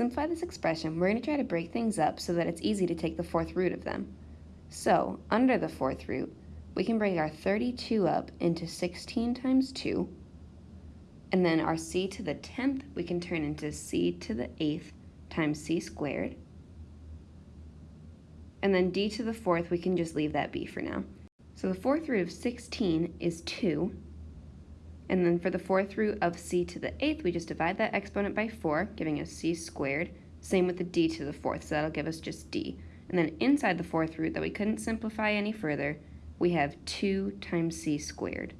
simplify this expression, we're going to try to break things up so that it's easy to take the fourth root of them. So, under the fourth root, we can bring our 32 up into 16 times 2, and then our c to the 10th we can turn into c to the 8th times c squared, and then d to the 4th we can just leave that b for now. So the fourth root of 16 is 2, and then for the fourth root of c to the 8th, we just divide that exponent by 4, giving us c squared. Same with the d to the 4th, so that'll give us just d. And then inside the fourth root that we couldn't simplify any further, we have 2 times c squared.